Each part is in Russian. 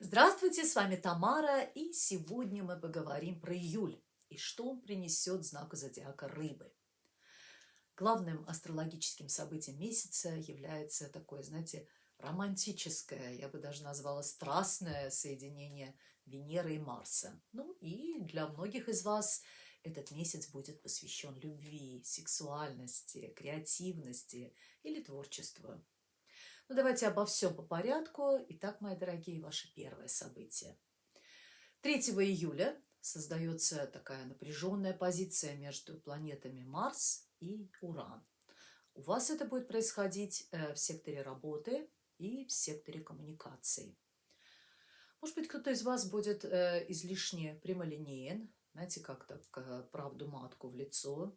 Здравствуйте, с вами Тамара, и сегодня мы поговорим про июль и что он принесет знаку зодиака рыбы. Главным астрологическим событием месяца является такое, знаете, романтическое, я бы даже назвала страстное соединение Венеры и Марса. Ну и для многих из вас этот месяц будет посвящен любви, сексуальности, креативности или творчеству. Ну, давайте обо всем по порядку. Итак, мои дорогие, ваше первое событие. 3 июля создается такая напряженная позиция между планетами Марс и Уран. У вас это будет происходить э, в секторе работы и в секторе коммуникаций. Может быть, кто-то из вас будет э, излишне прямолинеен, знаете, как так, э, правду матку в лицо,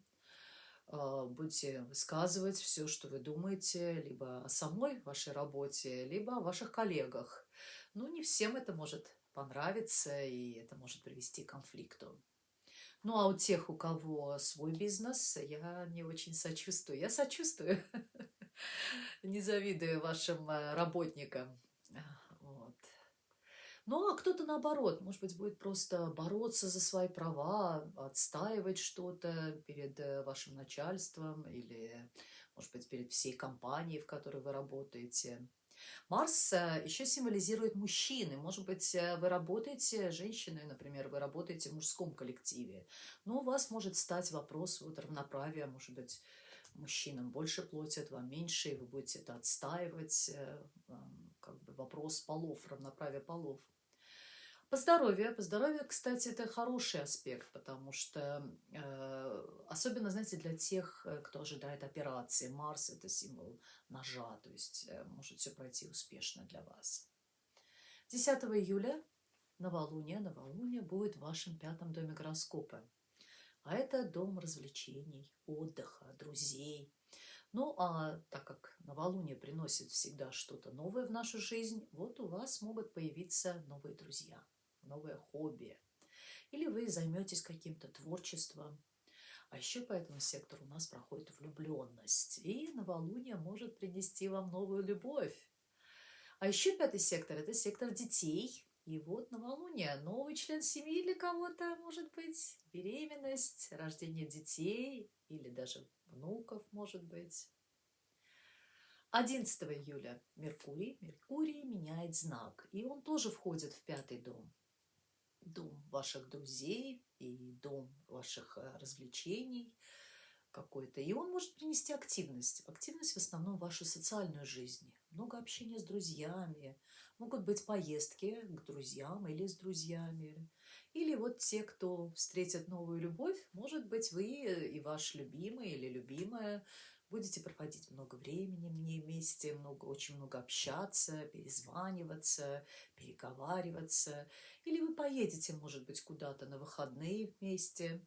будете высказывать все, что вы думаете, либо о самой вашей работе, либо о ваших коллегах. Ну, не всем это может понравиться, и это может привести к конфликту. Ну, а у тех, у кого свой бизнес, я не очень сочувствую. Я сочувствую, не завидую вашим э, работникам. Ну, а кто-то наоборот, может быть, будет просто бороться за свои права, отстаивать что-то перед э, вашим начальством или, может быть, перед всей компанией, в которой вы работаете. Марс э, еще символизирует мужчины. Может быть, э, вы работаете женщиной, например, вы работаете в мужском коллективе. Но у вас может стать вопрос вот равноправия, может быть, мужчинам больше платят, вам меньше, и вы будете это отстаивать, как бы вопрос полов, равноправия полов. По здоровью. По здоровью, кстати, это хороший аспект, потому что, э, особенно, знаете, для тех, э, кто ожидает операции, Марс – это символ ножа, то есть э, может все пройти успешно для вас. 10 июля новолуние, новолуние будет в вашем пятом доме гороскопа. А это дом развлечений, отдыха, друзей. Ну, а так как новолуние приносит всегда что-то новое в нашу жизнь, вот у вас могут появиться новые друзья новое хобби. Или вы займетесь каким-то творчеством. А еще по этому сектору у нас проходит влюбленность. И новолуние может принести вам новую любовь. А еще пятый сектор – это сектор детей. И вот новолуние, новый член семьи для кого-то, может быть, беременность, рождение детей или даже внуков, может быть. 11 июля Меркурий, Меркурий меняет знак, и он тоже входит в пятый дом дом ваших друзей и дом ваших э, развлечений какой-то. И он может принести активность. Активность в основном в вашу социальную жизнь. Много общения с друзьями. Могут быть поездки к друзьям или с друзьями. Или вот те, кто встретит новую любовь, может быть, вы и ваш любимый или любимая будете проводить много времени мне вместе, много, очень много общаться, перезваниваться, переговариваться. Или вы поедете, может быть, куда-то на выходные вместе.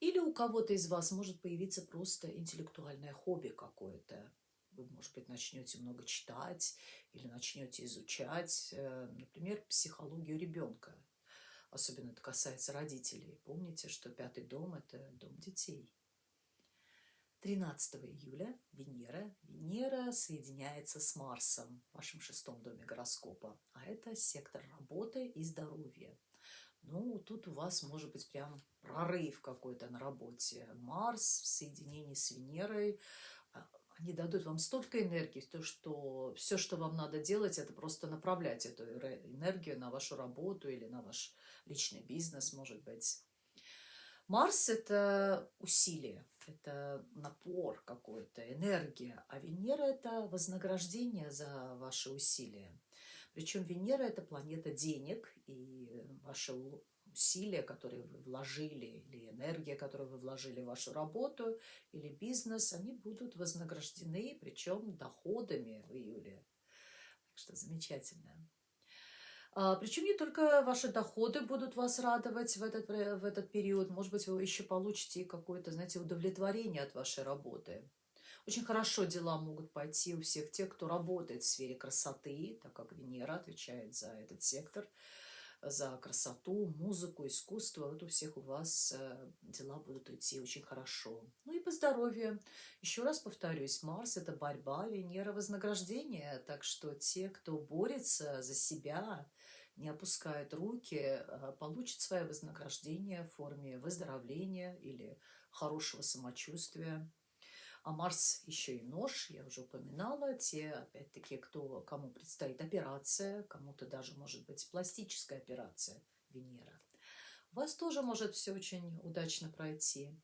Или у кого-то из вас может появиться просто интеллектуальное хобби какое-то. Вы, может быть, начнете много читать или начнете изучать, э, например, психологию ребенка. Особенно это касается родителей. Помните, что пятый дом – это дом детей. 13 июля Венера. Венера соединяется с Марсом в вашем шестом доме гороскопа. А это сектор работы и здоровья. Ну, тут у вас может быть прям прорыв какой-то на работе. Марс в соединении с Венерой, а, они дадут вам столько энергии, то, что все, что вам надо делать, это просто направлять эту энергию на вашу работу или на ваш личный бизнес, может быть. Марс – это усилие, это напор какой-то, энергия, а Венера – это вознаграждение за ваши усилия. Причем Венера – это планета денег, и ваши усилия, которые вы вложили, или энергия, которую вы вложили в вашу работу или бизнес, они будут вознаграждены, причем доходами в июле. Так что замечательно. А, Причем не только ваши доходы будут вас радовать в этот, в этот период, может быть, вы еще получите какое-то, знаете, удовлетворение от вашей работы. Очень хорошо дела могут пойти у всех тех, кто работает в сфере красоты, так как Венера отвечает за этот сектор. за красоту, музыку, искусство. Вот у всех у вас э, дела будут идти очень хорошо. Ну и по здоровью. Еще раз повторюсь, Марс – это борьба, Венера – вознаграждение. Так что те, кто борется за себя, не опускает руки, э, получит свое вознаграждение в форме выздоровления или хорошего самочувствия. А Марс еще и нож, я уже упоминала, те, опять-таки, кто, кому предстоит операция, кому-то даже, может быть, пластическая операция Венера. У вас тоже может все очень удачно пройти.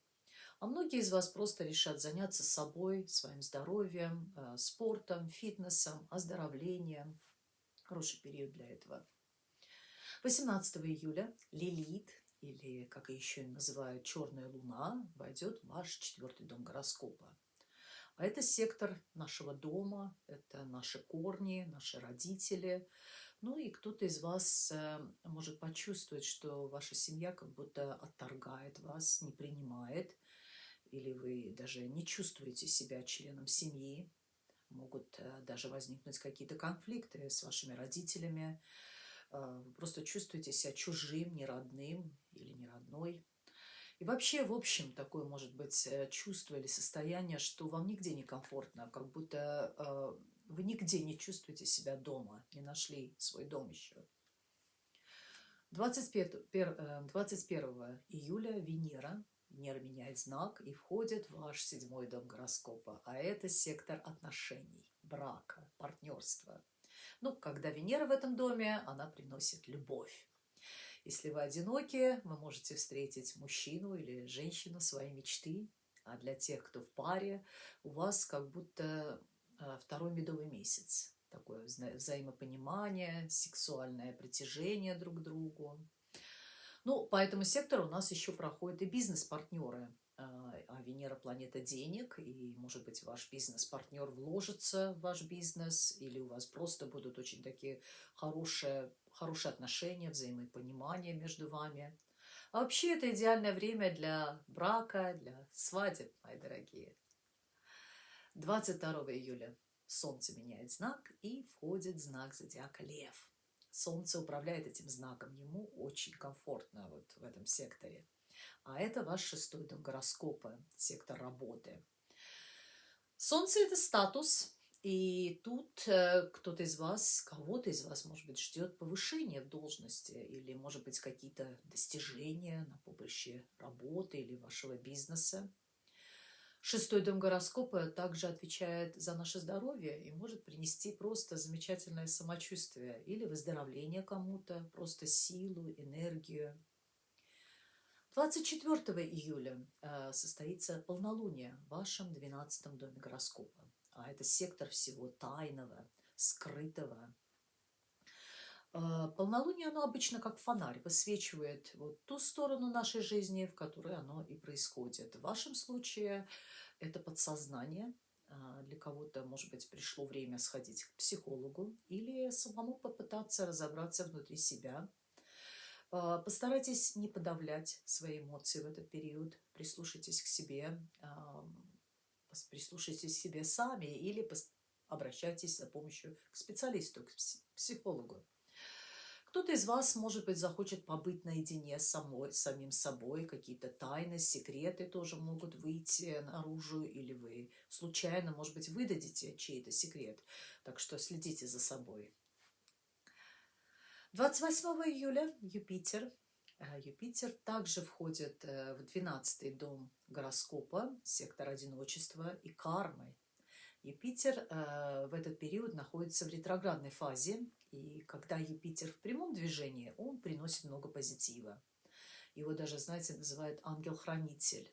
А многие из вас просто решат заняться собой, своим здоровьем, э, спортом, фитнесом, оздоровлением. Хороший период для этого. 18 июля Лилит, или, как еще называют, Черная Луна, войдет в ваш четвертый дом гороскопа. А это сектор нашего дома, это наши корни, наши родители. Ну и кто-то из вас э, может почувствовать, что ваша семья как будто отторгает вас, не принимает, или вы даже не чувствуете себя членом семьи. Могут э, даже возникнуть какие-то конфликты с вашими родителями. Вы просто чувствуете себя чужим, неродным или неродной. И вообще, в общем, такое может быть э, чувство или состояние, что вам нигде не комфортно, как будто э, вы нигде не чувствуете себя дома, не нашли свой дом еще. 21, 21 э, июля Венера, Венера меняет знак и входит в ваш седьмой дом гороскопа, а это сектор отношений, брака, партнерства. Ну, когда Венера в этом доме, она приносит любовь. Если вы одиноки, вы можете встретить мужчину или женщину своей мечты. А для тех, кто в паре, у вас как будто а, второй медовый месяц. Такое вза взаимопонимание, сексуальное притяжение друг к другу. Ну, по этому сектору у нас еще проходят и бизнес-партнеры. А, а Венера – планета денег, и, может быть, ваш бизнес-партнер вложится в ваш бизнес, или у вас просто будут очень такие хорошие хорошие отношения, взаимопонимание между вами. А вообще это идеальное время для брака, для свадеб, мои дорогие. 22 июля Солнце меняет знак и входит знак зодиака Лев. Солнце управляет этим знаком, ему очень комфортно вот в этом секторе. А это ваш шестой дом гороскопа, сектор работы. Солнце – это статус, и тут э, кто-то из вас, кого-то из вас, может быть, ждет повышения в должности или, может быть, какие-то достижения на поприще работы или вашего бизнеса. Шестой дом гороскопа также отвечает за наше здоровье и может принести просто замечательное самочувствие или выздоровление кому-то, просто силу, энергию. 24 июля э, состоится полнолуние в вашем 12 доме гороскопа а это сектор всего тайного, скрытого. А, полнолуние, оно обычно как фонарь, высвечивает вот ту сторону нашей жизни, в которой оно и происходит. В вашем случае это подсознание. А, для кого-то, может быть, пришло время сходить к психологу или самому попытаться разобраться внутри себя. А, постарайтесь не подавлять свои эмоции в этот период, прислушайтесь к себе, прислушайтесь к себе сами или обращайтесь за помощью к специалисту, к психологу. Кто-то из вас, может быть, захочет побыть наедине с самой, самим собой, какие-то тайны, секреты тоже могут выйти наружу, или вы случайно, может быть, выдадите чей-то секрет. Так что следите за собой. 28 июля Юпитер Э, Юпитер также входит э, в 12 дом гороскопа, сектор одиночества и кармы. Юпитер э, в этот период находится в ретроградной фазе, и когда Юпитер в прямом движении, он приносит много позитива. Его даже, знаете, называют ангел-хранитель.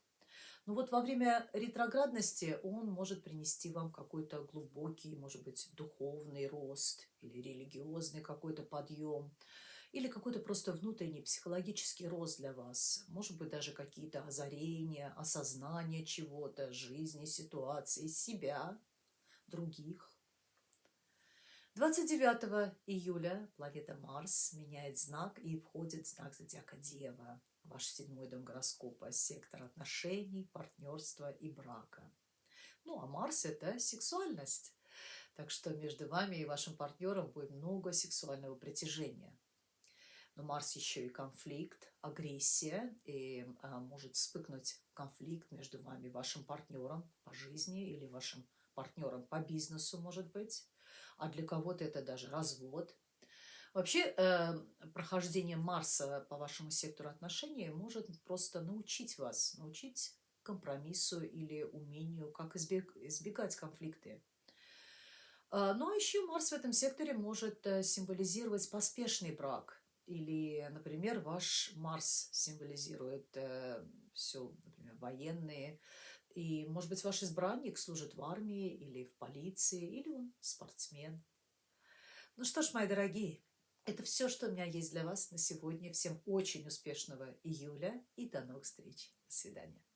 Но вот во время ретроградности он может принести вам какой-то глубокий, может быть, духовный рост или религиозный какой-то подъем – или какой-то просто внутренний психологический рост для вас, может быть, даже какие-то озарения, осознание чего-то, жизни, ситуации, себя, других. 29 июля планета Марс меняет знак и входит в знак зодиака Дева, ваш седьмой дом гороскопа, сектор отношений, партнерства и брака. Ну, а Марс – это сексуальность. Так что между вами и вашим партнером будет много сексуального притяжения. Но Марс еще и конфликт, агрессия, и а, может вспыхнуть конфликт между вами, вашим партнером по жизни или вашим партнером по бизнесу, может быть. А для кого-то это даже развод. Вообще, э, прохождение Марса по вашему сектору отношений может просто научить вас, научить компромиссу или умению, как избегать конфликты. А, ну а еще Марс в этом секторе может э, символизировать поспешный брак. Или, например, ваш Марс символизирует э, все, например, военные. И, может быть, ваш избранник служит в армии или в полиции, или он спортсмен. Ну что ж, мои дорогие, это все, что у меня есть для вас на сегодня. Всем очень успешного июля и до новых встреч. До свидания.